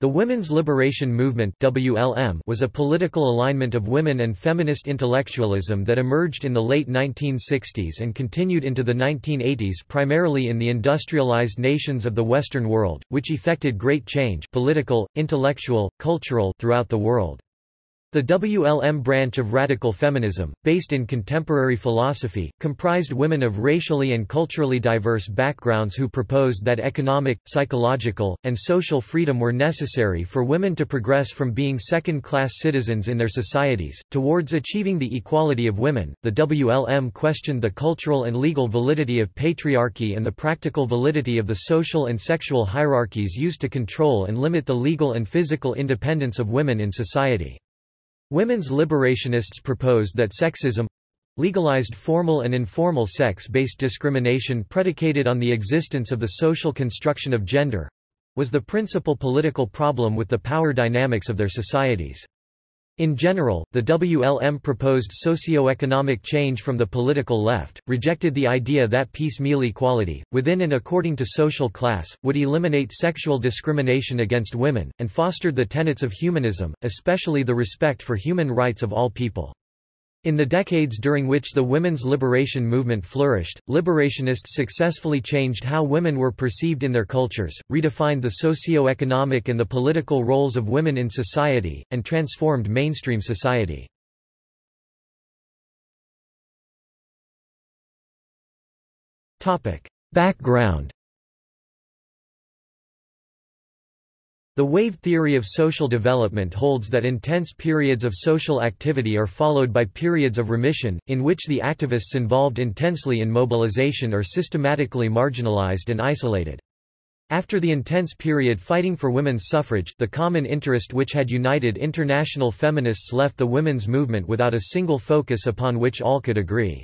The Women's Liberation Movement WLM was a political alignment of women and feminist intellectualism that emerged in the late 1960s and continued into the 1980s primarily in the industrialized nations of the Western world, which effected great change political, intellectual, cultural throughout the world. The WLM branch of radical feminism, based in contemporary philosophy, comprised women of racially and culturally diverse backgrounds who proposed that economic, psychological, and social freedom were necessary for women to progress from being second-class citizens in their societies, towards achieving the equality of women. The WLM questioned the cultural and legal validity of patriarchy and the practical validity of the social and sexual hierarchies used to control and limit the legal and physical independence of women in society. Women's liberationists proposed that sexism legalized formal and informal sex-based discrimination predicated on the existence of the social construction of gender was the principal political problem with the power dynamics of their societies. In general, the WLM proposed socio-economic change from the political left, rejected the idea that piecemeal equality, within and according to social class, would eliminate sexual discrimination against women, and fostered the tenets of humanism, especially the respect for human rights of all people. In the decades during which the women's liberation movement flourished, liberationists successfully changed how women were perceived in their cultures, redefined the socio-economic and the political roles of women in society, and transformed mainstream society. Background The wave theory of social development holds that intense periods of social activity are followed by periods of remission, in which the activists involved intensely in mobilization are systematically marginalized and isolated. After the intense period fighting for women's suffrage, the common interest which had united international feminists left the women's movement without a single focus upon which all could agree.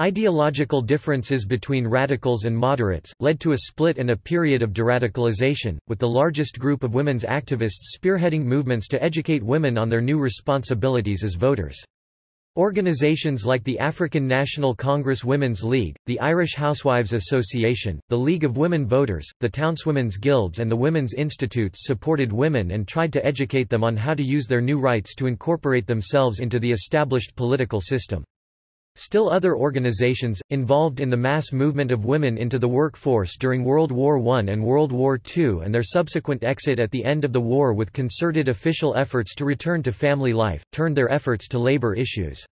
Ideological differences between radicals and moderates, led to a split and a period of deradicalization, with the largest group of women's activists spearheading movements to educate women on their new responsibilities as voters. Organizations like the African National Congress Women's League, the Irish Housewives Association, the League of Women Voters, the Townswomen's Guilds and the Women's Institutes supported women and tried to educate them on how to use their new rights to incorporate themselves into the established political system. Still other organizations, involved in the mass movement of women into the workforce during World War I and World War II and their subsequent exit at the end of the war with concerted official efforts to return to family life, turned their efforts to labor issues.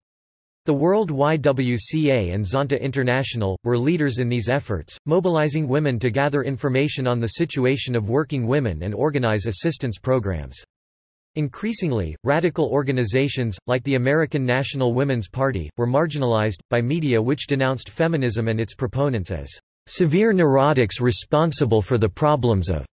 The World YWCA and Zonta International, were leaders in these efforts, mobilizing women to gather information on the situation of working women and organize assistance programs. Increasingly, radical organizations, like the American National Women's Party, were marginalized, by media which denounced feminism and its proponents as severe neurotics responsible for the problems of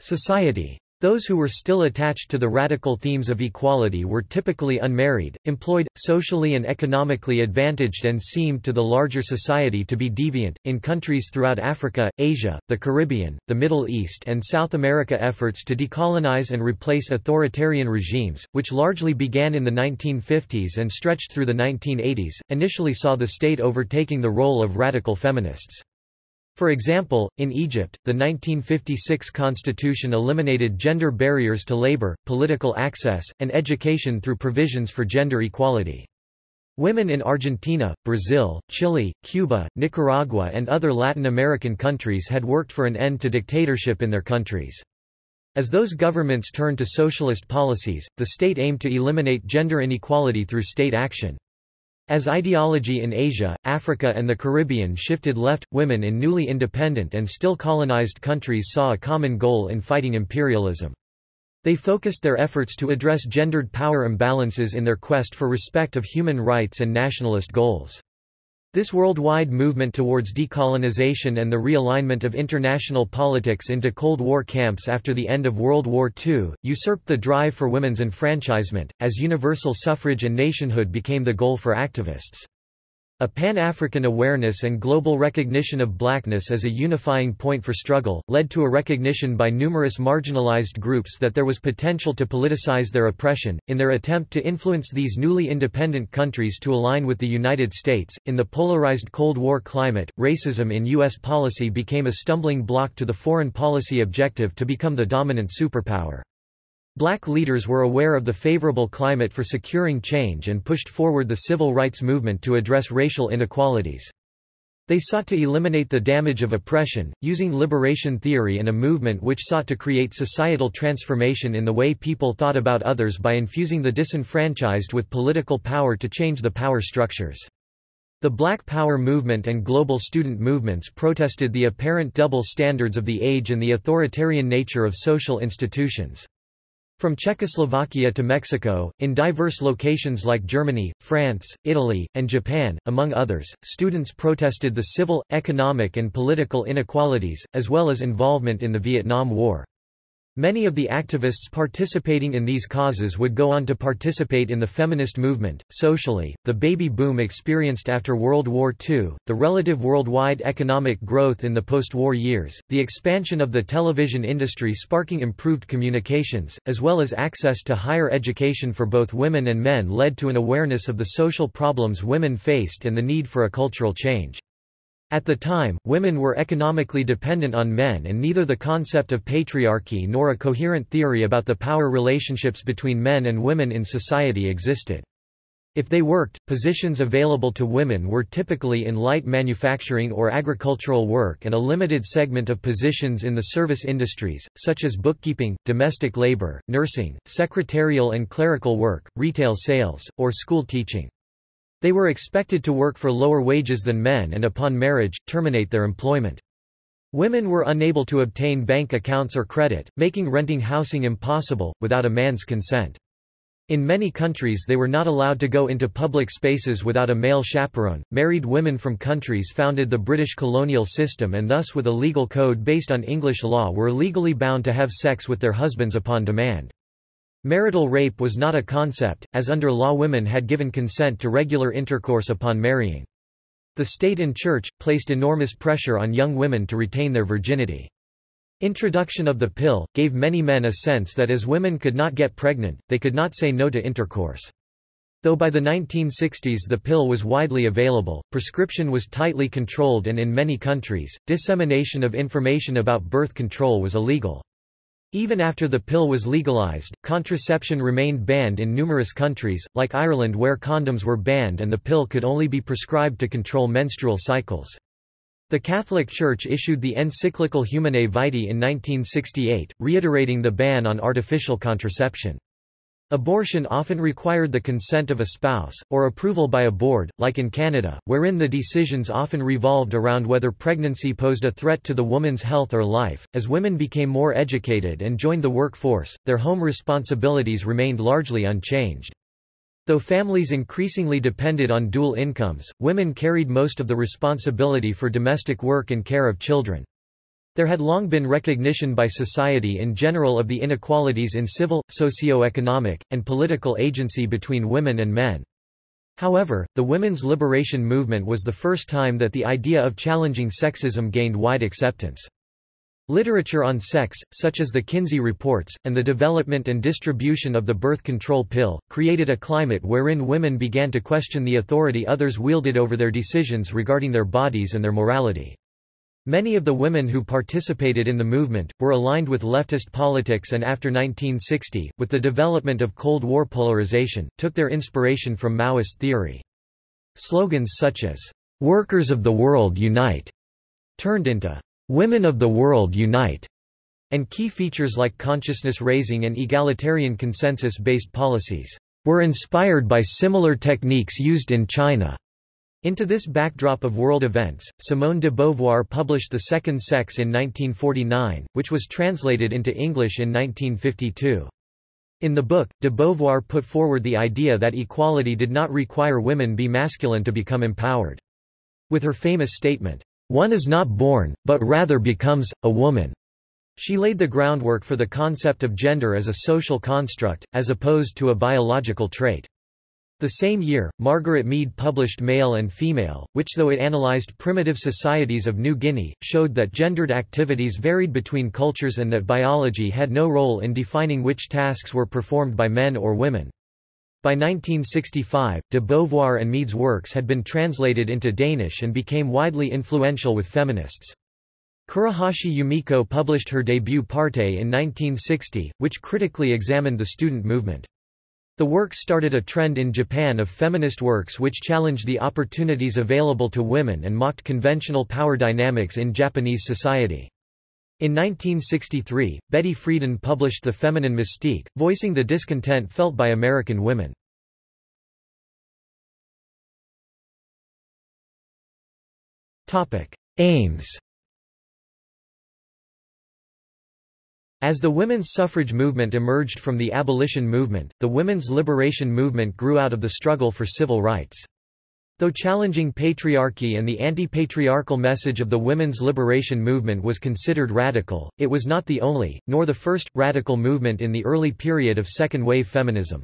society. Those who were still attached to the radical themes of equality were typically unmarried, employed, socially and economically advantaged and seemed to the larger society to be deviant. In countries throughout Africa, Asia, the Caribbean, the Middle East and South America efforts to decolonize and replace authoritarian regimes, which largely began in the 1950s and stretched through the 1980s, initially saw the state overtaking the role of radical feminists. For example, in Egypt, the 1956 constitution eliminated gender barriers to labor, political access, and education through provisions for gender equality. Women in Argentina, Brazil, Chile, Cuba, Nicaragua and other Latin American countries had worked for an end to dictatorship in their countries. As those governments turned to socialist policies, the state aimed to eliminate gender inequality through state action. As ideology in Asia, Africa and the Caribbean shifted left, women in newly independent and still colonized countries saw a common goal in fighting imperialism. They focused their efforts to address gendered power imbalances in their quest for respect of human rights and nationalist goals. This worldwide movement towards decolonization and the realignment of international politics into Cold War camps after the end of World War II, usurped the drive for women's enfranchisement, as universal suffrage and nationhood became the goal for activists. A Pan-African awareness and global recognition of blackness as a unifying point for struggle, led to a recognition by numerous marginalized groups that there was potential to politicize their oppression. In their attempt to influence these newly independent countries to align with the United States, in the polarized Cold War climate, racism in U.S. policy became a stumbling block to the foreign policy objective to become the dominant superpower. Black leaders were aware of the favorable climate for securing change and pushed forward the civil rights movement to address racial inequalities. They sought to eliminate the damage of oppression, using liberation theory and a movement which sought to create societal transformation in the way people thought about others by infusing the disenfranchised with political power to change the power structures. The Black Power movement and global student movements protested the apparent double standards of the age and the authoritarian nature of social institutions. From Czechoslovakia to Mexico, in diverse locations like Germany, France, Italy, and Japan, among others, students protested the civil, economic and political inequalities, as well as involvement in the Vietnam War. Many of the activists participating in these causes would go on to participate in the feminist movement. Socially, the baby boom experienced after World War II, the relative worldwide economic growth in the post-war years, the expansion of the television industry sparking improved communications, as well as access to higher education for both women and men led to an awareness of the social problems women faced and the need for a cultural change. At the time, women were economically dependent on men and neither the concept of patriarchy nor a coherent theory about the power relationships between men and women in society existed. If they worked, positions available to women were typically in light manufacturing or agricultural work and a limited segment of positions in the service industries, such as bookkeeping, domestic labor, nursing, secretarial and clerical work, retail sales, or school teaching. They were expected to work for lower wages than men and upon marriage, terminate their employment. Women were unable to obtain bank accounts or credit, making renting housing impossible, without a man's consent. In many countries they were not allowed to go into public spaces without a male chaperone. Married women from countries founded the British colonial system and thus with a legal code based on English law were legally bound to have sex with their husbands upon demand. Marital rape was not a concept, as under law women had given consent to regular intercourse upon marrying. The state and church, placed enormous pressure on young women to retain their virginity. Introduction of the pill, gave many men a sense that as women could not get pregnant, they could not say no to intercourse. Though by the 1960s the pill was widely available, prescription was tightly controlled and in many countries, dissemination of information about birth control was illegal. Even after the pill was legalized, contraception remained banned in numerous countries, like Ireland where condoms were banned and the pill could only be prescribed to control menstrual cycles. The Catholic Church issued the encyclical Humanae Vitae in 1968, reiterating the ban on artificial contraception. Abortion often required the consent of a spouse, or approval by a board, like in Canada, wherein the decisions often revolved around whether pregnancy posed a threat to the woman's health or life. As women became more educated and joined the workforce, their home responsibilities remained largely unchanged. Though families increasingly depended on dual incomes, women carried most of the responsibility for domestic work and care of children. There had long been recognition by society in general of the inequalities in civil, socio-economic, and political agency between women and men. However, the women's liberation movement was the first time that the idea of challenging sexism gained wide acceptance. Literature on sex, such as the Kinsey Reports, and the development and distribution of the birth control pill, created a climate wherein women began to question the authority others wielded over their decisions regarding their bodies and their morality. Many of the women who participated in the movement, were aligned with leftist politics and after 1960, with the development of Cold War polarization, took their inspiration from Maoist theory. Slogans such as, "'Workers of the World Unite' turned into, "'Women of the World Unite' and key features like consciousness raising and egalitarian consensus-based policies, "'were inspired by similar techniques used in China' Into this backdrop of world events, Simone de Beauvoir published The Second Sex in 1949, which was translated into English in 1952. In the book, de Beauvoir put forward the idea that equality did not require women be masculine to become empowered. With her famous statement, "'One is not born, but rather becomes, a woman'." She laid the groundwork for the concept of gender as a social construct, as opposed to a biological trait. The same year, Margaret Mead published Male and Female, which though it analyzed primitive societies of New Guinea, showed that gendered activities varied between cultures and that biology had no role in defining which tasks were performed by men or women. By 1965, de Beauvoir and Mead's works had been translated into Danish and became widely influential with feminists. Kurahashi Yumiko published her debut Partei in 1960, which critically examined the student movement. The work started a trend in Japan of feminist works which challenged the opportunities available to women and mocked conventional power dynamics in Japanese society. In 1963, Betty Friedan published The Feminine Mystique, voicing the discontent felt by American women. Aims As the women's suffrage movement emerged from the abolition movement, the women's liberation movement grew out of the struggle for civil rights. Though challenging patriarchy and the anti-patriarchal message of the women's liberation movement was considered radical, it was not the only, nor the first, radical movement in the early period of second-wave feminism.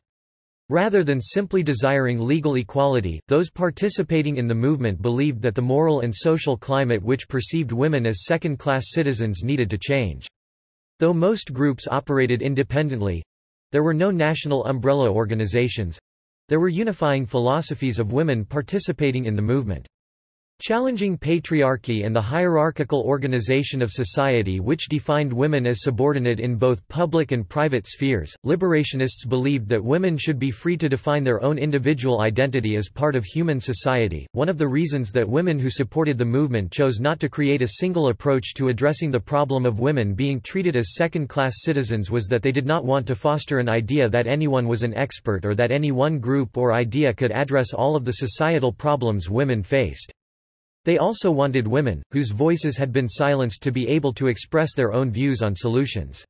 Rather than simply desiring legal equality, those participating in the movement believed that the moral and social climate which perceived women as second-class citizens needed to change. Though most groups operated independently—there were no national umbrella organizations—there were unifying philosophies of women participating in the movement. Challenging patriarchy and the hierarchical organization of society which defined women as subordinate in both public and private spheres, liberationists believed that women should be free to define their own individual identity as part of human society. One of the reasons that women who supported the movement chose not to create a single approach to addressing the problem of women being treated as second-class citizens was that they did not want to foster an idea that anyone was an expert or that any one group or idea could address all of the societal problems women faced. They also wanted women, whose voices had been silenced to be able to express their own views on solutions.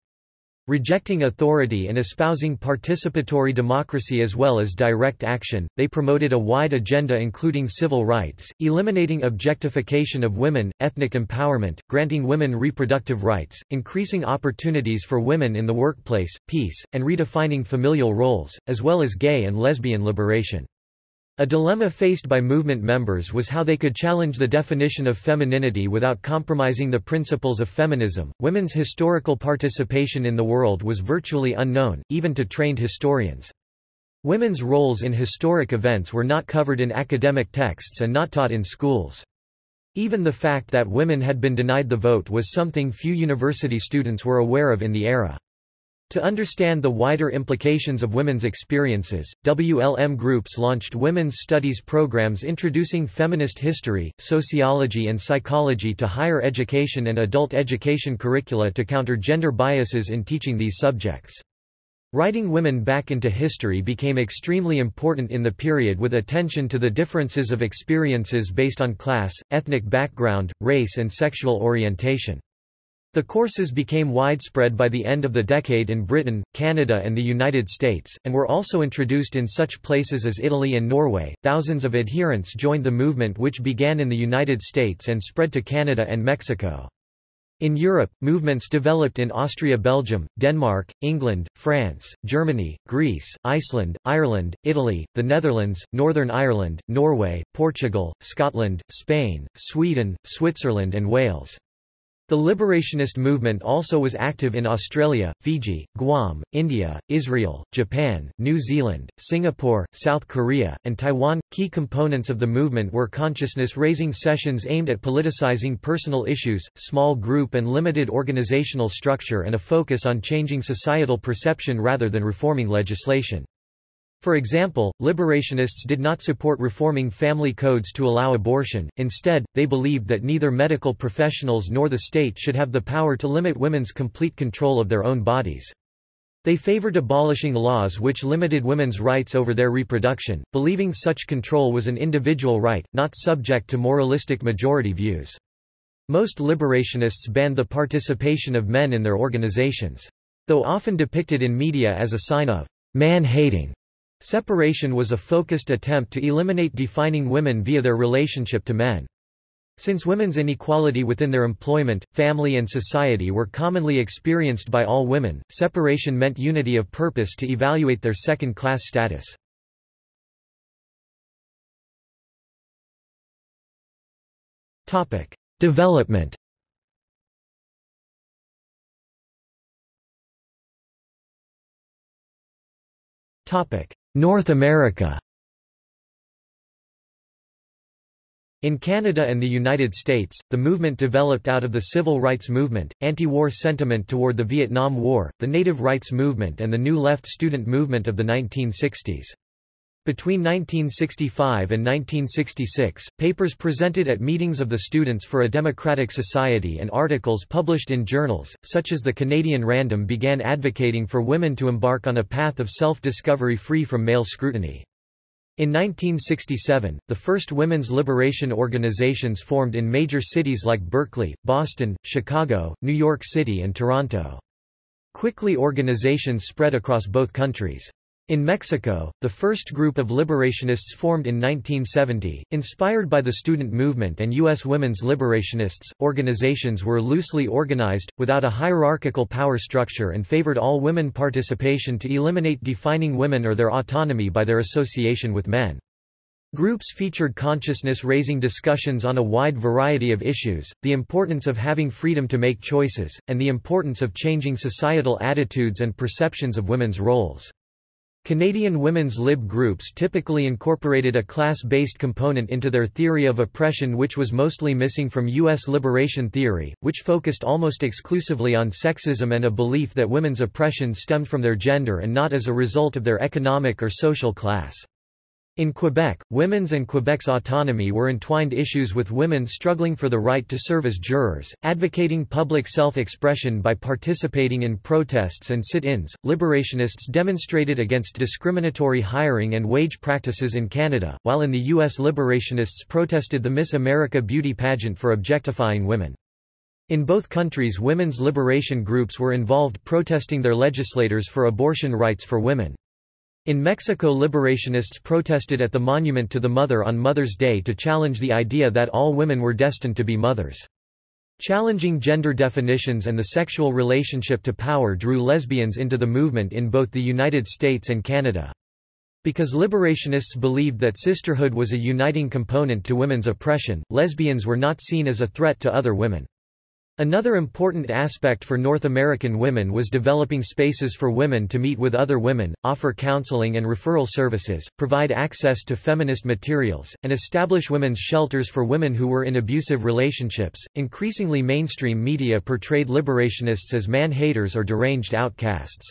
Rejecting authority and espousing participatory democracy as well as direct action, they promoted a wide agenda including civil rights, eliminating objectification of women, ethnic empowerment, granting women reproductive rights, increasing opportunities for women in the workplace, peace, and redefining familial roles, as well as gay and lesbian liberation. A dilemma faced by movement members was how they could challenge the definition of femininity without compromising the principles of feminism. Women's historical participation in the world was virtually unknown, even to trained historians. Women's roles in historic events were not covered in academic texts and not taught in schools. Even the fact that women had been denied the vote was something few university students were aware of in the era. To understand the wider implications of women's experiences, WLM groups launched women's studies programs introducing feminist history, sociology and psychology to higher education and adult education curricula to counter gender biases in teaching these subjects. Writing women back into history became extremely important in the period with attention to the differences of experiences based on class, ethnic background, race and sexual orientation. The courses became widespread by the end of the decade in Britain, Canada, and the United States, and were also introduced in such places as Italy and Norway. Thousands of adherents joined the movement, which began in the United States and spread to Canada and Mexico. In Europe, movements developed in Austria Belgium, Denmark, England, France, Germany, Greece, Iceland, Ireland, Italy, the Netherlands, Northern Ireland, Norway, Portugal, Scotland, Spain, Sweden, Switzerland and Wales. The liberationist movement also was active in Australia, Fiji, Guam, India, Israel, Japan, New Zealand, Singapore, South Korea, and Taiwan. Key components of the movement were consciousness raising sessions aimed at politicizing personal issues, small group and limited organizational structure, and a focus on changing societal perception rather than reforming legislation. For example, liberationists did not support reforming family codes to allow abortion, instead, they believed that neither medical professionals nor the state should have the power to limit women's complete control of their own bodies. They favored abolishing laws which limited women's rights over their reproduction, believing such control was an individual right, not subject to moralistic majority views. Most liberationists banned the participation of men in their organizations. Though often depicted in media as a sign of man-hating, Separation was a focused attempt to eliminate defining women via their relationship to men. Since women's inequality within their employment, family and society were commonly experienced by all women, separation meant unity of purpose to evaluate their second-class status. Development North America In Canada and the United States, the movement developed out of the civil rights movement, anti-war sentiment toward the Vietnam War, the native rights movement and the New Left student movement of the 1960s. Between 1965 and 1966, papers presented at meetings of the Students for a Democratic Society and articles published in journals, such as the Canadian Random began advocating for women to embark on a path of self-discovery free from male scrutiny. In 1967, the first women's liberation organizations formed in major cities like Berkeley, Boston, Chicago, New York City and Toronto. Quickly organizations spread across both countries. In Mexico, the first group of liberationists formed in 1970, inspired by the student movement and U.S. women's liberationists, organizations were loosely organized, without a hierarchical power structure and favored all women participation to eliminate defining women or their autonomy by their association with men. Groups featured consciousness-raising discussions on a wide variety of issues, the importance of having freedom to make choices, and the importance of changing societal attitudes and perceptions of women's roles. Canadian women's lib groups typically incorporated a class-based component into their theory of oppression which was mostly missing from U.S. liberation theory, which focused almost exclusively on sexism and a belief that women's oppression stemmed from their gender and not as a result of their economic or social class. In Quebec, women's and Quebec's autonomy were entwined issues with women struggling for the right to serve as jurors, advocating public self-expression by participating in protests and sit-ins. Liberationists demonstrated against discriminatory hiring and wage practices in Canada, while in the U.S. liberationists protested the Miss America beauty pageant for objectifying women. In both countries women's liberation groups were involved protesting their legislators for abortion rights for women. In Mexico liberationists protested at the Monument to the Mother on Mother's Day to challenge the idea that all women were destined to be mothers. Challenging gender definitions and the sexual relationship to power drew lesbians into the movement in both the United States and Canada. Because liberationists believed that sisterhood was a uniting component to women's oppression, lesbians were not seen as a threat to other women. Another important aspect for North American women was developing spaces for women to meet with other women, offer counseling and referral services, provide access to feminist materials, and establish women's shelters for women who were in abusive relationships. Increasingly mainstream media portrayed liberationists as man-haters or deranged outcasts.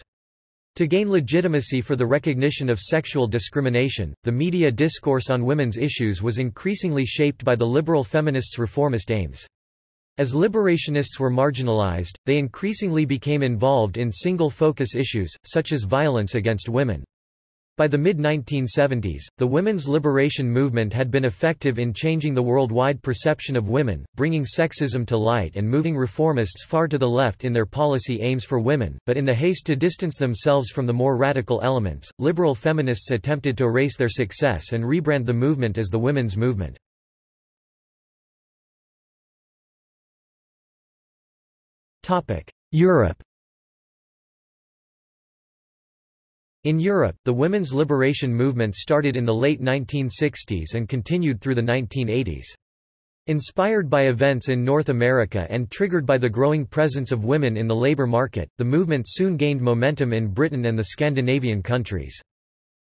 To gain legitimacy for the recognition of sexual discrimination, the media discourse on women's issues was increasingly shaped by the liberal feminists' reformist aims. As liberationists were marginalized, they increasingly became involved in single-focus issues, such as violence against women. By the mid-1970s, the women's liberation movement had been effective in changing the worldwide perception of women, bringing sexism to light and moving reformists far to the left in their policy aims for women, but in the haste to distance themselves from the more radical elements, liberal feminists attempted to erase their success and rebrand the movement as the women's movement. Europe In Europe, the women's liberation movement started in the late 1960s and continued through the 1980s. Inspired by events in North America and triggered by the growing presence of women in the labor market, the movement soon gained momentum in Britain and the Scandinavian countries.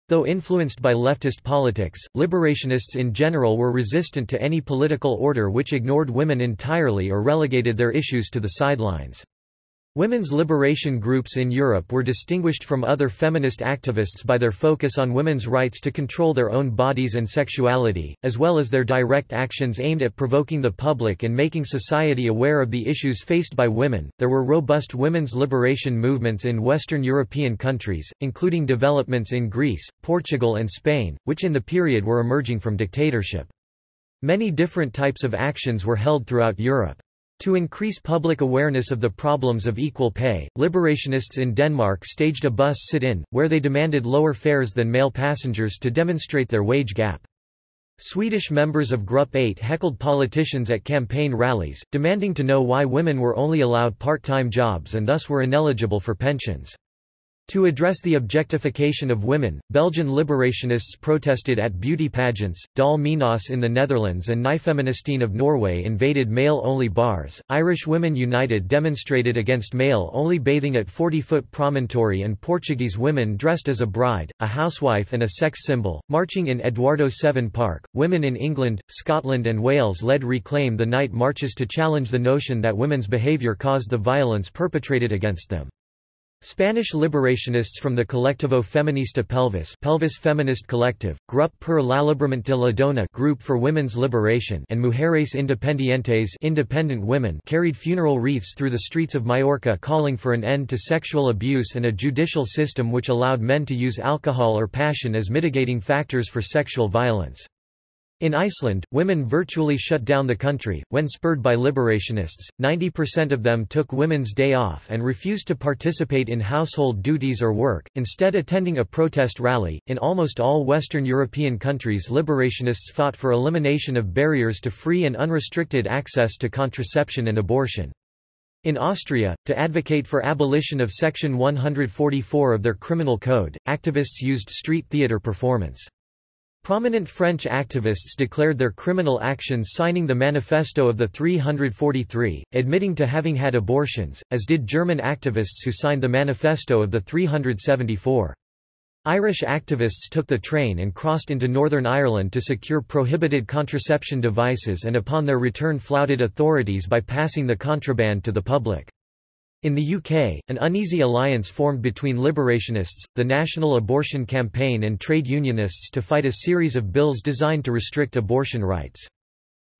Though influenced by leftist politics, liberationists in general were resistant to any political order which ignored women entirely or relegated their issues to the sidelines. Women's liberation groups in Europe were distinguished from other feminist activists by their focus on women's rights to control their own bodies and sexuality, as well as their direct actions aimed at provoking the public and making society aware of the issues faced by women. There were robust women's liberation movements in Western European countries, including developments in Greece, Portugal, and Spain, which in the period were emerging from dictatorship. Many different types of actions were held throughout Europe. To increase public awareness of the problems of equal pay, liberationists in Denmark staged a bus sit-in, where they demanded lower fares than male passengers to demonstrate their wage gap. Swedish members of Grupp 8 heckled politicians at campaign rallies, demanding to know why women were only allowed part-time jobs and thus were ineligible for pensions. To address the objectification of women, Belgian liberationists protested at beauty pageants, Dolle Minas in the Netherlands and Nyfeministene of Norway invaded male-only bars, Irish Women United demonstrated against male-only bathing at 40-foot promontory and Portuguese women dressed as a bride, a housewife and a sex symbol, marching in Eduardo VII Park. Women in England, Scotland and Wales led Reclaim the Night marches to challenge the notion that women's behaviour caused the violence perpetrated against them. Spanish liberationists from the Colectivo Feminista Pelvis Pelvis Feminist Collective, Grup per l'Alliberament de la Dona Group for Women's Liberation and Mujeres Independientes Independent Women carried funeral wreaths through the streets of Majorca calling for an end to sexual abuse and a judicial system which allowed men to use alcohol or passion as mitigating factors for sexual violence. In Iceland, women virtually shut down the country. When spurred by liberationists, 90% of them took Women's Day off and refused to participate in household duties or work, instead, attending a protest rally. In almost all Western European countries, liberationists fought for elimination of barriers to free and unrestricted access to contraception and abortion. In Austria, to advocate for abolition of Section 144 of their criminal code, activists used street theatre performance. Prominent French activists declared their criminal actions signing the Manifesto of the 343, admitting to having had abortions, as did German activists who signed the Manifesto of the 374. Irish activists took the train and crossed into Northern Ireland to secure prohibited contraception devices and upon their return flouted authorities by passing the contraband to the public. In the UK, an uneasy alliance formed between liberationists, the National Abortion Campaign and trade unionists to fight a series of bills designed to restrict abortion rights.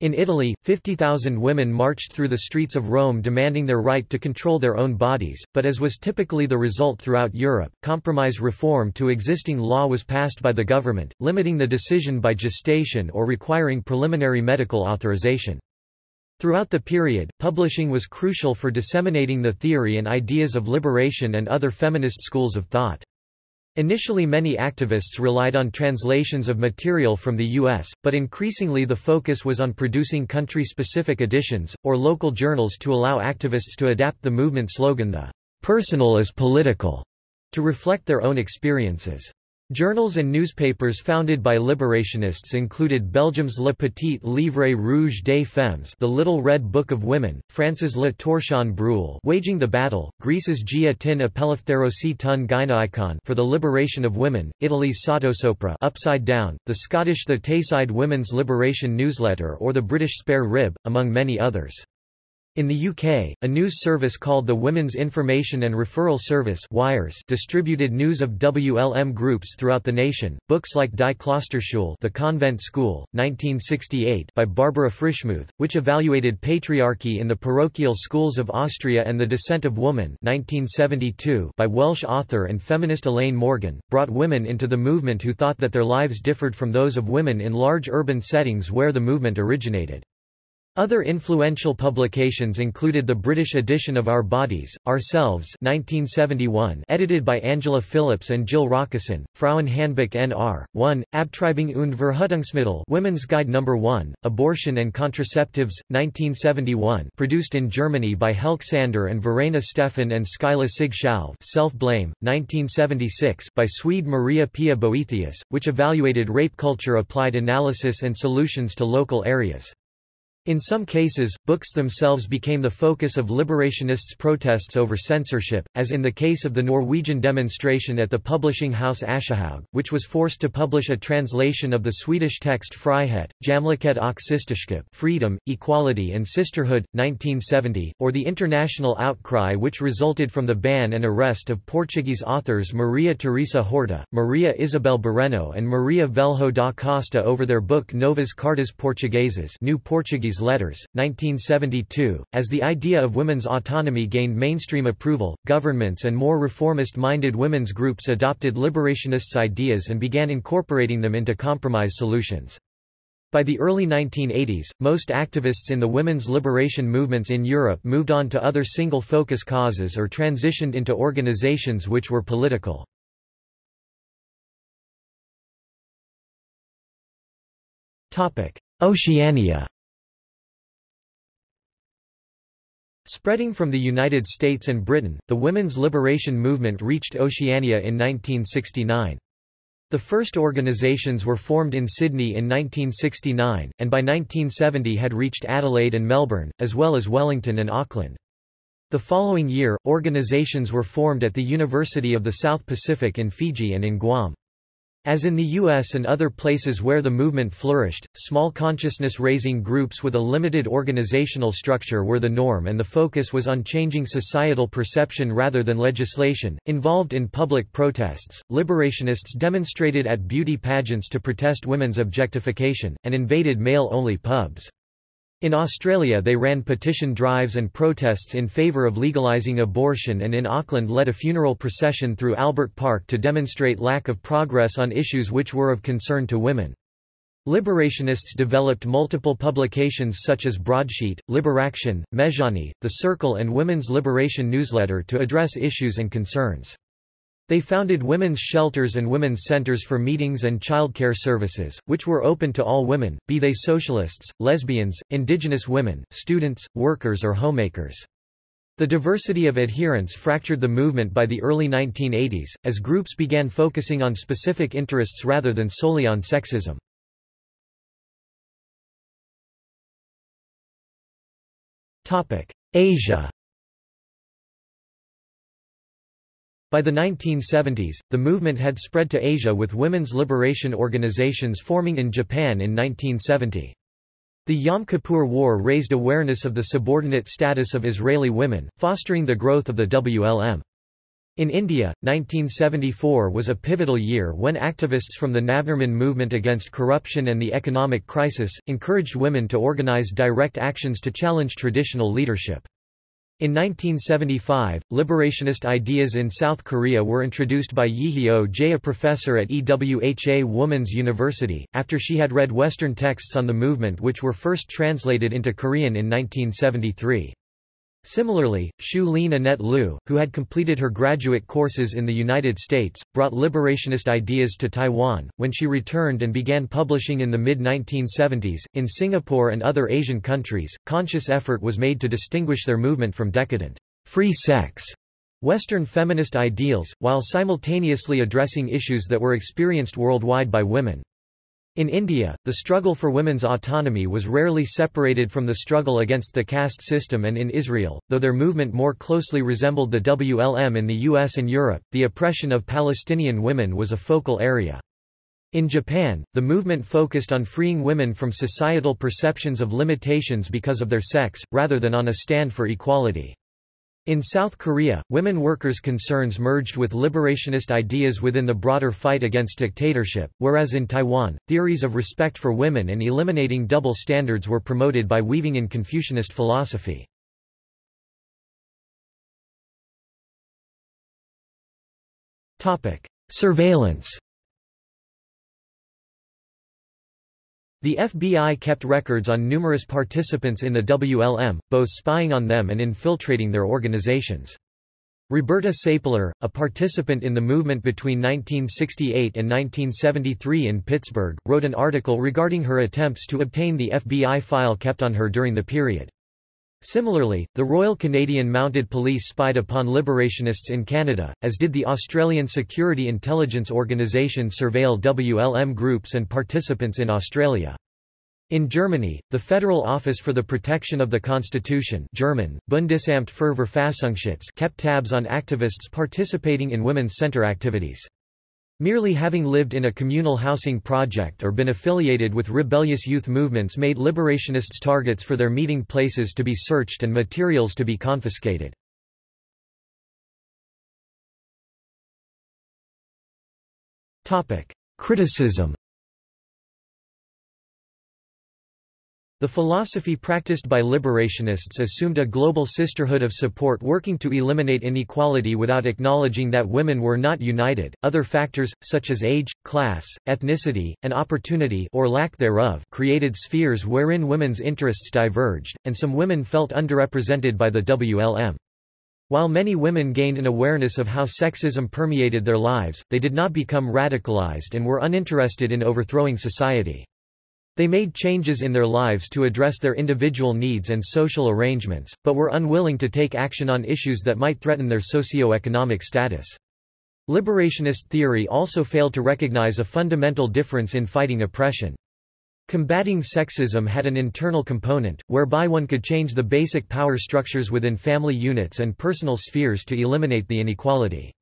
In Italy, 50,000 women marched through the streets of Rome demanding their right to control their own bodies, but as was typically the result throughout Europe, compromise reform to existing law was passed by the government, limiting the decision by gestation or requiring preliminary medical authorization. Throughout the period, publishing was crucial for disseminating the theory and ideas of liberation and other feminist schools of thought. Initially many activists relied on translations of material from the U.S., but increasingly the focus was on producing country-specific editions, or local journals to allow activists to adapt the movement slogan the personal is political, to reflect their own experiences. Journals and newspapers founded by liberationists included Belgium's Le Petit Livre Rouge des Femmes The Little Red Book of Women, France's Le Torchon Brûle Waging the Battle, Greece's Gia tin Apeleftherosi tun Gynaikon for the Liberation of Women, Italy's Sottosopra Upside Down, the Scottish The Tayside Women's Liberation Newsletter or the British Spare Rib, among many others. In the UK, a news service called the Women's Information and Referral Service WIRES distributed news of WLM groups throughout the nation. Books like Die Klosterschule The Convent School, 1968 by Barbara Frischmuth, which evaluated patriarchy in the parochial schools of Austria and the Descent of Woman 1972 by Welsh author and feminist Elaine Morgan, brought women into the movement who thought that their lives differed from those of women in large urban settings where the movement originated. Other influential publications included the British edition of Our Bodies, Ourselves 1971 edited by Angela Phillips and Jill Rakusen, Frauenhandbuch Nr. 1, Abtreibung und Verhütungsmittel Women's Guide No. 1, Abortion and Contraceptives, 1971 produced in Germany by Helke Sander and Verena Stefan and Skylla sig Self-Blame, 1976 by Swede Maria Pia Boethius, which evaluated rape culture applied analysis and solutions to local areas. In some cases, books themselves became the focus of liberationists' protests over censorship, as in the case of the Norwegian demonstration at the publishing house Aschehoug, which was forced to publish a translation of the Swedish text Frihet, Jämlikhet och systerskap Freedom, Equality and Sisterhood, 1970, or the international outcry which resulted from the ban and arrest of Portuguese authors Maria Teresa Horta, Maria Isabel Barreno and Maria Velho da Costa over their book Novas Cartas Portuguesas New Portuguese Letters, 1972. As the idea of women's autonomy gained mainstream approval, governments and more reformist-minded women's groups adopted liberationists' ideas and began incorporating them into compromise solutions. By the early 1980s, most activists in the women's liberation movements in Europe moved on to other single-focus causes or transitioned into organizations which were political. Oceania Spreading from the United States and Britain, the women's liberation movement reached Oceania in 1969. The first organisations were formed in Sydney in 1969, and by 1970 had reached Adelaide and Melbourne, as well as Wellington and Auckland. The following year, organisations were formed at the University of the South Pacific in Fiji and in Guam. As in the U.S. and other places where the movement flourished, small consciousness-raising groups with a limited organizational structure were the norm and the focus was on changing societal perception rather than legislation. Involved in public protests, liberationists demonstrated at beauty pageants to protest women's objectification, and invaded male-only pubs. In Australia they ran petition drives and protests in favour of legalising abortion and in Auckland led a funeral procession through Albert Park to demonstrate lack of progress on issues which were of concern to women. Liberationists developed multiple publications such as Broadsheet, Liberaction, Mejane, The Circle and Women's Liberation Newsletter to address issues and concerns. They founded women's shelters and women's centers for meetings and childcare services, which were open to all women, be they socialists, lesbians, indigenous women, students, workers or homemakers. The diversity of adherents fractured the movement by the early 1980s, as groups began focusing on specific interests rather than solely on sexism. Asia By the 1970s, the movement had spread to Asia with women's liberation organizations forming in Japan in 1970. The Yom Kippur War raised awareness of the subordinate status of Israeli women, fostering the growth of the WLM. In India, 1974 was a pivotal year when activists from the Navnirman movement against corruption and the economic crisis, encouraged women to organize direct actions to challenge traditional leadership. In 1975, liberationist ideas in South Korea were introduced by Yi Jae a professor at EWHA Women's University, after she had read Western texts on the movement which were first translated into Korean in 1973. Similarly, Hsiu-lien Annette Lu, who had completed her graduate courses in the United States, brought liberationist ideas to Taiwan, when she returned and began publishing in the mid-1970s. In Singapore and other Asian countries, conscious effort was made to distinguish their movement from decadent, free sex, Western feminist ideals, while simultaneously addressing issues that were experienced worldwide by women. In India, the struggle for women's autonomy was rarely separated from the struggle against the caste system and in Israel, though their movement more closely resembled the WLM in the US and Europe, the oppression of Palestinian women was a focal area. In Japan, the movement focused on freeing women from societal perceptions of limitations because of their sex, rather than on a stand for equality. In South Korea, women workers' concerns merged with liberationist ideas within the broader fight against dictatorship, whereas in Taiwan, theories of respect for women and eliminating double standards were promoted by weaving in Confucianist philosophy. Surveillance The FBI kept records on numerous participants in the WLM, both spying on them and infiltrating their organizations. Roberta Salper, a participant in the movement between 1968 and 1973 in Pittsburgh, wrote an article regarding her attempts to obtain the FBI file kept on her during the period. Similarly, the Royal Canadian Mounted Police spied upon liberationists in Canada, as did the Australian Security Intelligence Organisation surveil WLM groups and participants in Australia. In Germany, the Federal Office for the Protection of the Constitution German, Bundesamt für Verfassungsschutz kept tabs on activists participating in women's center activities. Merely having lived in a communal housing project or been affiliated with rebellious youth movements made liberationists targets for their meeting places to be searched and materials to be confiscated. Criticism The philosophy practiced by liberationists assumed a global sisterhood of support working to eliminate inequality without acknowledging that women were not united. Other factors, such as age, class, ethnicity, and opportunity or lack thereof, created spheres wherein women's interests diverged, and some women felt underrepresented by the WLM. While many women gained an awareness of how sexism permeated their lives, they did not become radicalized and were uninterested in overthrowing society. They made changes in their lives to address their individual needs and social arrangements, but were unwilling to take action on issues that might threaten their socio-economic status. Liberationist theory also failed to recognize a fundamental difference in fighting oppression. Combating sexism had an internal component, whereby one could change the basic power structures within family units and personal spheres to eliminate the inequality.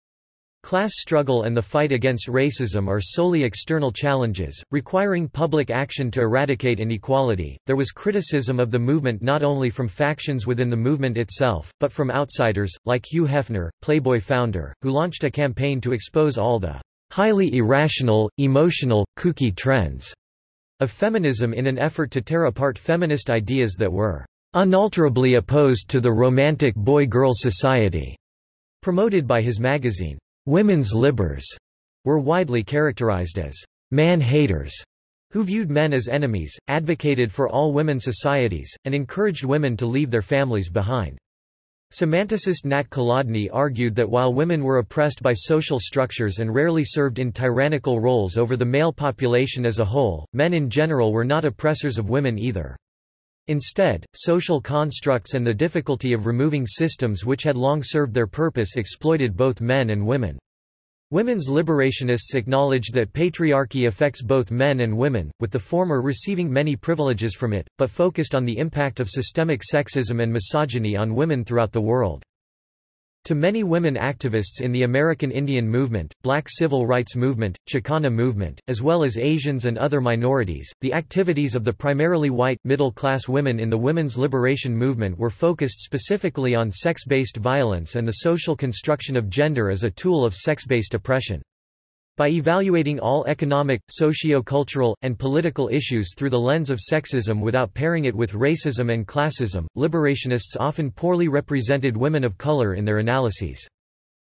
Class struggle and the fight against racism are solely external challenges, requiring public action to eradicate inequality. There was criticism of the movement not only from factions within the movement itself, but from outsiders, like Hugh Hefner, Playboy founder, who launched a campaign to expose all the highly irrational, emotional, kooky trends of feminism in an effort to tear apart feminist ideas that were unalterably opposed to the romantic boy-girl society, promoted by his magazine. Women's libbers were widely characterized as man-haters, who viewed men as enemies, advocated for all women societies, and encouraged women to leave their families behind. Semanticist Nat Kolodny argued that while women were oppressed by social structures and rarely served in tyrannical roles over the male population as a whole, men in general were not oppressors of women either. Instead, social constructs and the difficulty of removing systems which had long served their purpose exploited both men and women. Women's liberationists acknowledged that patriarchy affects both men and women, with the former receiving many privileges from it, but focused on the impact of systemic sexism and misogyny on women throughout the world. To many women activists in the American Indian movement, black civil rights movement, Chicana movement, as well as Asians and other minorities, the activities of the primarily white, middle-class women in the women's liberation movement were focused specifically on sex-based violence and the social construction of gender as a tool of sex-based oppression. By evaluating all economic, socio-cultural, and political issues through the lens of sexism without pairing it with racism and classism, liberationists often poorly represented women of color in their analyses.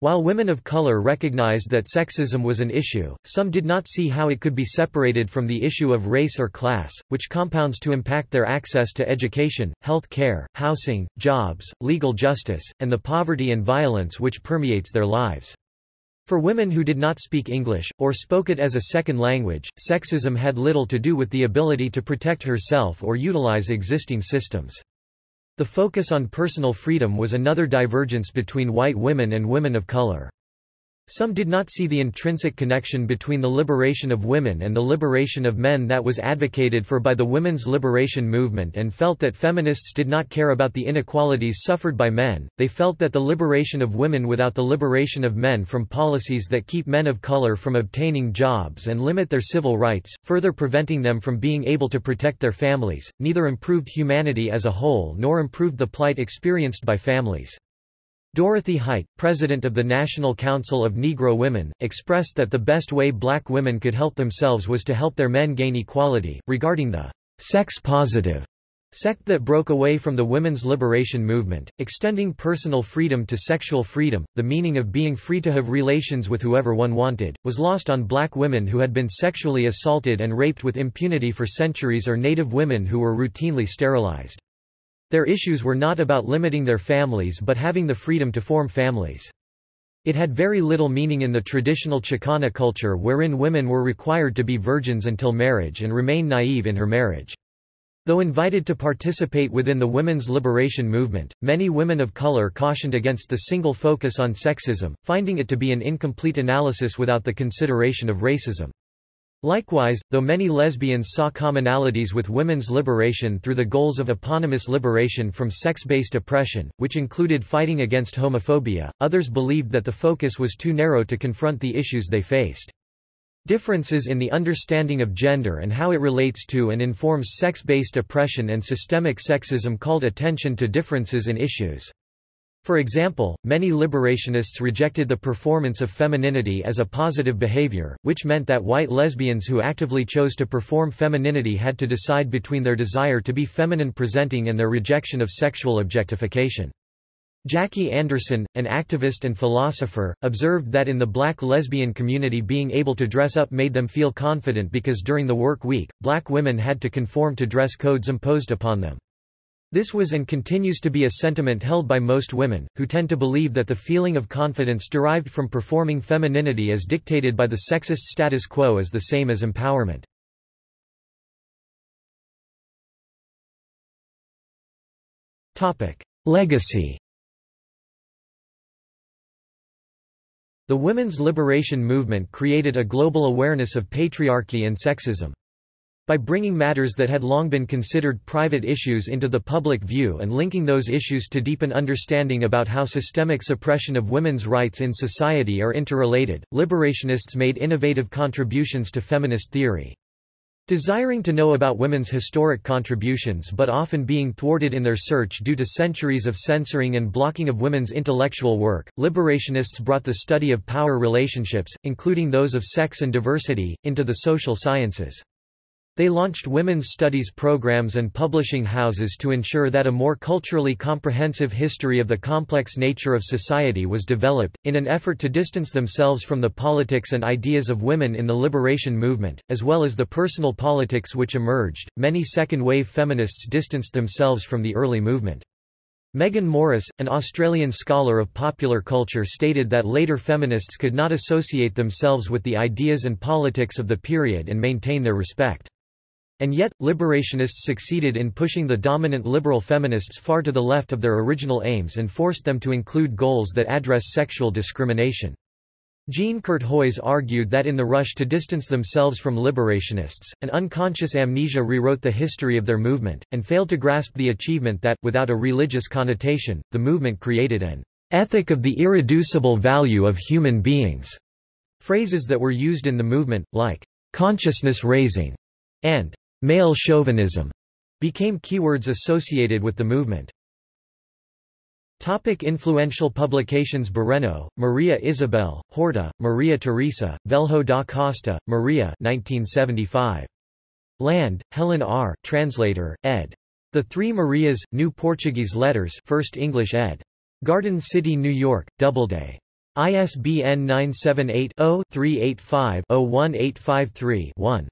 While women of color recognized that sexism was an issue, some did not see how it could be separated from the issue of race or class, which compounds to impact their access to education, health care, housing, jobs, legal justice, and the poverty and violence which permeates their lives. For women who did not speak English, or spoke it as a second language, sexism had little to do with the ability to protect herself or utilize existing systems. The focus on personal freedom was another divergence between white women and women of color. Some did not see the intrinsic connection between the liberation of women and the liberation of men that was advocated for by the women's liberation movement and felt that feminists did not care about the inequalities suffered by men. They felt that the liberation of women without the liberation of men from policies that keep men of color from obtaining jobs and limit their civil rights, further preventing them from being able to protect their families, neither improved humanity as a whole nor improved the plight experienced by families. Dorothy Height, president of the National Council of Negro Women, expressed that the best way black women could help themselves was to help their men gain equality. Regarding the sex positive sect that broke away from the women's liberation movement, extending personal freedom to sexual freedom, the meaning of being free to have relations with whoever one wanted, was lost on black women who had been sexually assaulted and raped with impunity for centuries or native women who were routinely sterilized. Their issues were not about limiting their families but having the freedom to form families. It had very little meaning in the traditional Chicana culture wherein women were required to be virgins until marriage and remain naive in her marriage. Though invited to participate within the women's liberation movement, many women of color cautioned against the single focus on sexism, finding it to be an incomplete analysis without the consideration of racism. Likewise, though many lesbians saw commonalities with women's liberation through the goals of eponymous liberation from sex-based oppression, which included fighting against homophobia, others believed that the focus was too narrow to confront the issues they faced. Differences in the understanding of gender and how it relates to and informs sex-based oppression and systemic sexism called attention to differences in issues. For example, many liberationists rejected the performance of femininity as a positive behavior, which meant that white lesbians who actively chose to perform femininity had to decide between their desire to be feminine presenting and their rejection of sexual objectification. Jackie Anderson, an activist and philosopher, observed that in the black lesbian community being able to dress up made them feel confident because during the work week, black women had to conform to dress codes imposed upon them. This was and continues to be a sentiment held by most women, who tend to believe that the feeling of confidence derived from performing femininity as dictated by the sexist status quo is the same as empowerment. Legacy The women's liberation movement created a global awareness of patriarchy and sexism. By bringing matters that had long been considered private issues into the public view and linking those issues to deepen understanding about how systemic suppression of women's rights in society are interrelated, liberationists made innovative contributions to feminist theory. Desiring to know about women's historic contributions but often being thwarted in their search due to centuries of censoring and blocking of women's intellectual work, liberationists brought the study of power relationships, including those of sex and diversity, into the social sciences. They launched women's studies programs and publishing houses to ensure that a more culturally comprehensive history of the complex nature of society was developed, in an effort to distance themselves from the politics and ideas of women in the liberation movement, as well as the personal politics which emerged. Many second wave feminists distanced themselves from the early movement. Meaghan Morris, an Australian scholar of popular culture stated that later feminists could not associate themselves with the ideas and politics of the period and maintain their respect. And yet, liberationists succeeded in pushing the dominant liberal feminists far to the left of their original aims and forced them to include goals that address sexual discrimination. Jean Curthoys argued that in the rush to distance themselves from liberationists, an unconscious amnesia rewrote the history of their movement, and failed to grasp the achievement that, without a religious connotation, the movement created an ethic of the irreducible value of human beings. Phrases that were used in the movement, like consciousness raising and Male chauvinism became keywords associated with the movement. Topic influential publications Barreno, Maria Isabel, Horta, Maria Teresa, Velho da Costa, Maria 1975. Land, Helen R., translator, ed. The Three Marias, New Portuguese Letters First English ed. Garden City, New York, Doubleday. ISBN 978 0 385 01853 1.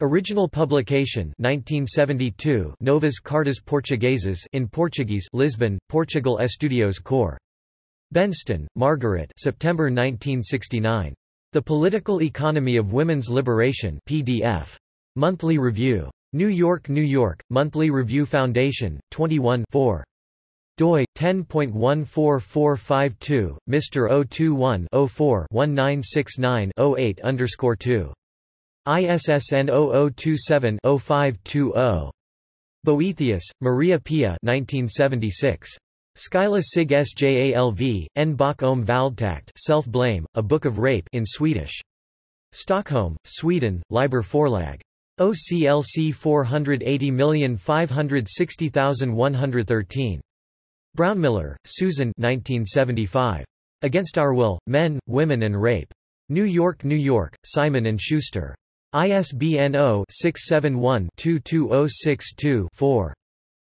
Original publication 1972 Novas Cartas Portuguesas in Portuguese Lisbon, Portugal Estudios Cor. Benston, Margaret September 1969. The Political Economy of Women's Liberation PDF. Monthly Review. New York, New York, Monthly Review Foundation, 21 4. doi, 10.14452, Mr. 021 04 1969 08 underscore 2. ISSN 0027-0520. Boethius, Maria Pia 1976. Skylla sig sjalv, en bok om valdtakt self-blame, a book of rape in Swedish. Stockholm, Sweden, Liber Forlag. OCLC 480560113. Brownmiller, Susan 1975. Against Our Will, Men, Women and Rape. New York, New York, Simon & Schuster. ISBN 0-671-22062-4.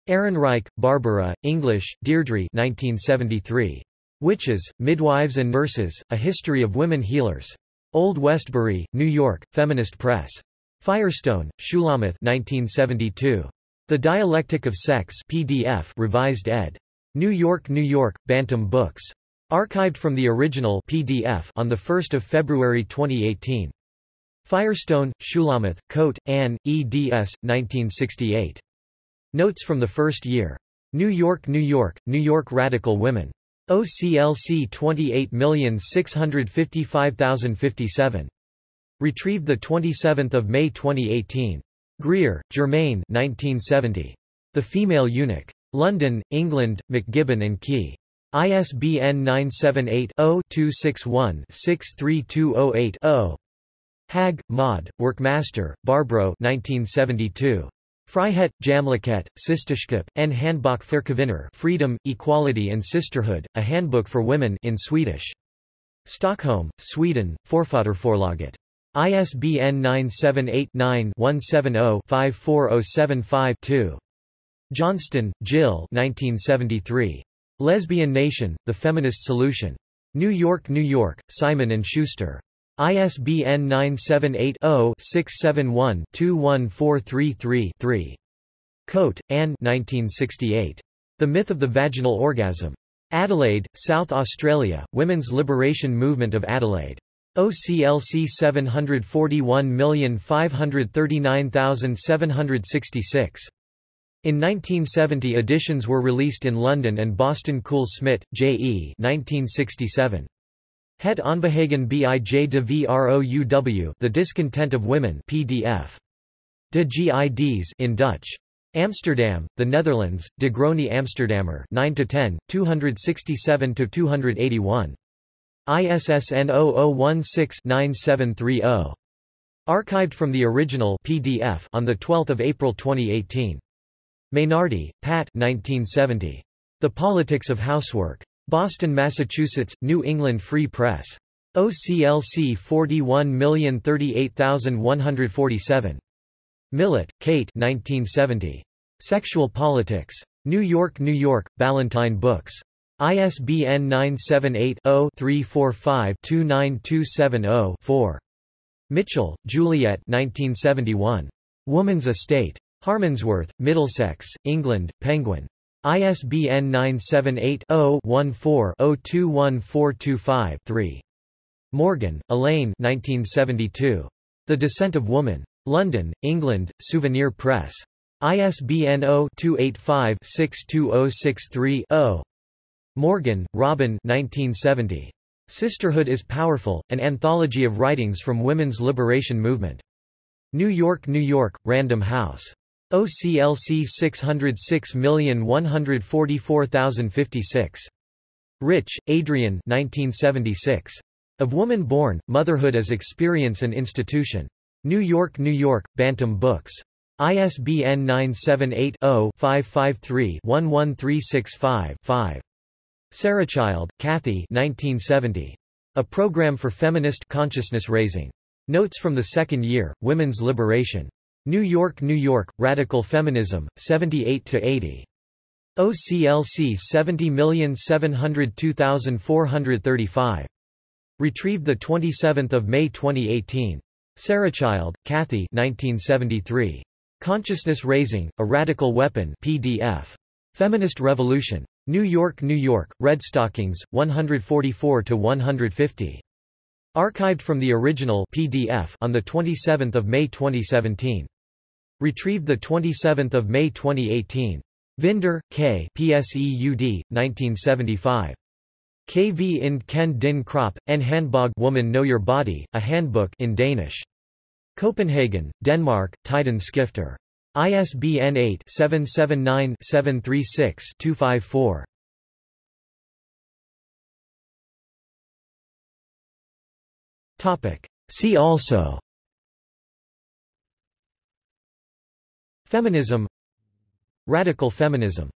Ehrenreich, Barbara, English, Deirdre 1973. Witches, Midwives and Nurses, A History of Women Healers. Old Westbury, New York, Feminist Press. Firestone, Shulamith 1972. The Dialectic of Sex PDF revised ed. New York, New York, Bantam Books. Archived from the original PDF on 1 February 2018. Firestone, Shulamith, Koedt, Anne, eds. 1968. Notes from the first year. New York, New York, New York Radical Women. OCLC 28655057. Retrieved 27 May 2018. Greer, Germaine 1970. The Female Eunuch. London, England, MacGibbon and Kee. ISBN 978 0 261 63208 0. Hägg, Maud, Werkmäster, Barbro 1972. Frihet, Jämlikhet, Systerskap, en Handbok för kvinnor Freedom, Equality and Sisterhood, A Handbook for Women in Swedish. Stockholm, Sweden, Forfattarförlaget. ISBN 978-9-170-54075-2. Johnston, Jill 1973. Lesbian Nation, The Feminist Solution. New York, New York, Simon & Schuster. ISBN 978-0-671-21433-3. Koedt, Anne 1968. The Myth of the Vaginal Orgasm. Adelaide, South Australia, Women's Liberation Movement of Adelaide. OCLC 741539766. In 1970 editions were released in London and Boston Kool-Smit, J.E. 1967. Het Onbehagen bij de Vrouw The Discontent of Women PDF. De GIDs in Dutch. Amsterdam, The Netherlands, De Groene Amsterdammer 9-10, 267-281. ISSN 0016-9730. Archived from the original PDF on 12 April 2018. Mainardi, Pat 1970. The Politics of Housework. Boston, Massachusetts, New England Free Press. OCLC 41038147. Millett, Kate 1970. Sexual Politics. New York, New York, Ballantine Books. ISBN 978-0-345-29270-4. Mitchell, Juliet 1971. Woman's Estate. Harmondsworth, Middlesex, England, Penguin. ISBN 978-0-14-021425-3. Morgan, Elaine 1972. The Descent of Woman. London, England, Souvenir Press. ISBN 0-285-62063-0. Morgan, Robin 1970. Sisterhood is Powerful, an anthology of writings from women's liberation movement. New York, New York, Random House. OCLC 606144056. Rich, Adrienne 1976. Of Woman Born, Motherhood as Experience and Institution. New York, New York, Bantam Books. ISBN 978 0 553 11365 5. Sarachild, Kathy 1970. A Program for Feminist Consciousness Raising. Notes from the Second Year, Women's Liberation. New York, New York, Radical Feminism, 78-80. OCLC 70702435. Retrieved 27 May 2018. Sarachild, Kathy 1973. Consciousness Raising, A Radical Weapon PDF. Feminist Revolution. New York, New York, Redstockings, 144-150. Archived from the original PDF on 27 May 2017. Retrieved 27 May 2018. Vinder, K. PSEUD, 1975. Kvinde kend Din Krop, En Handbog Woman Know Your Body, a Handbook in Danish. Copenhagen, Denmark, Tiderne Skifter. ISBN 8-779-736-254. See also. Feminism. Radical feminism